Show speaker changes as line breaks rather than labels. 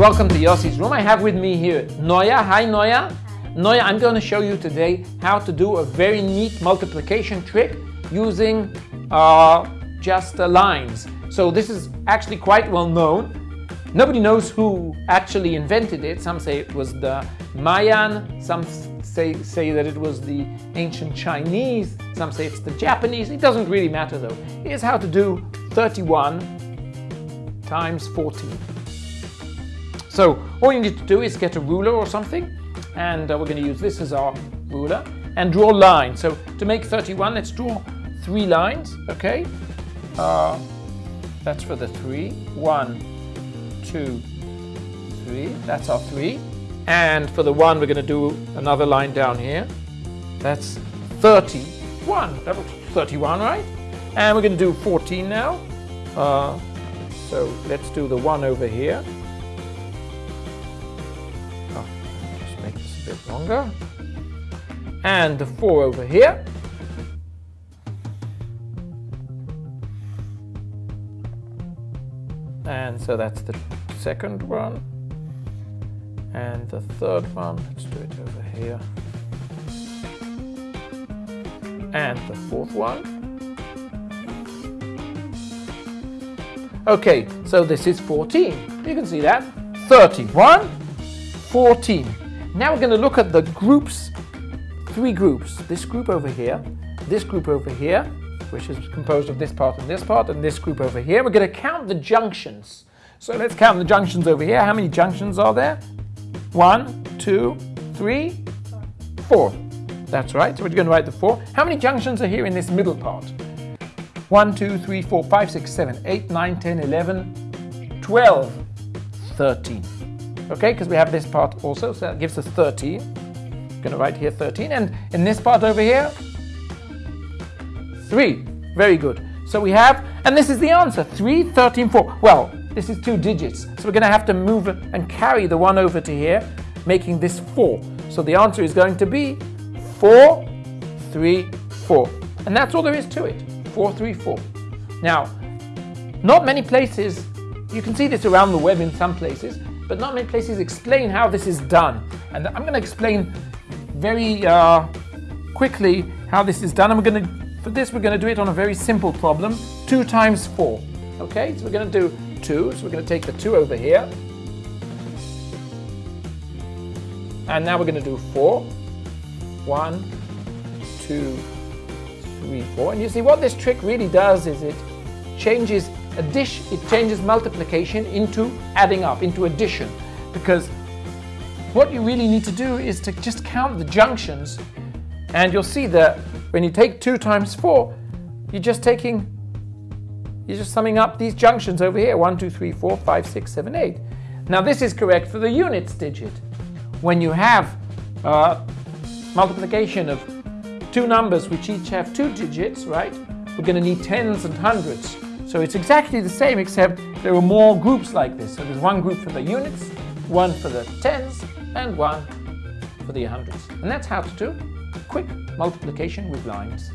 welcome to Yossi's room. I have with me here Noya. Hi Noya. Noya, I'm going to show you today how to do a very neat multiplication trick using uh, just uh, lines. So this is actually quite well known. Nobody knows who actually invented it. Some say it was the Mayan, some say, say that it was the ancient Chinese, some say it's the Japanese. It doesn't really matter though. Here's how to do 31 times 14. So all you need to do is get a ruler or something, and uh, we're going to use this as our ruler, and draw lines. So to make 31, let's draw three lines, okay? Uh, that's for the three. One, two, three. That's our three. And for the one, we're going to do another line down here. That's 31. That was 31, right? And we're going to do 14 now. Uh, so let's do the one over here. Bit longer. And the 4 over here. And so that's the second one. And the third one, let's do it over here. And the fourth one. Okay, so this is 14. You can see that. 31, 14. Now we're going to look at the groups, three groups. This group over here, this group over here, which is composed of this part and this part, and this group over here. We're going to count the junctions. So let's count the junctions over here. How many junctions are there? One, two, three, four. That's right. So we're going to write the four. How many junctions are here in this middle part? 1, 2, 3, 4, 5, 6, 7, 8, 9, 10, 11, 12, 13 okay, because we have this part also, so that gives us 13. I'm going to write here 13, and in this part over here, 3. Very good. So we have, and this is the answer, 3, 13, 4. Well, this is two digits, so we're going to have to move and carry the 1 over to here, making this 4. So the answer is going to be 4, 3, 4. And that's all there is to it, 4, 3, 4. Now, not many places, you can see this around the web in some places, but not many places explain how this is done. And I'm going to explain very uh, quickly how this is done. And we're going to, for this, we're going to do it on a very simple problem, 2 times 4. Okay, so we're going to do 2, so we're going to take the 2 over here. And now we're going to do 4. 1, 2, 3, 4. And you see what this trick really does is it changes addition, it changes multiplication into adding up, into addition. Because what you really need to do is to just count the junctions and you'll see that when you take 2 times 4, you're just taking, you're just summing up these junctions over here, 1, 2, 3, 4, 5, 6, 7, 8. Now this is correct for the units digit. When you have uh, multiplication of two numbers which each have two digits, right, we're going to need tens and hundreds. So it's exactly the same except there are more groups like this. So there's one group for the units, one for the tens, and one for the hundreds. And that's how to do quick multiplication with lines.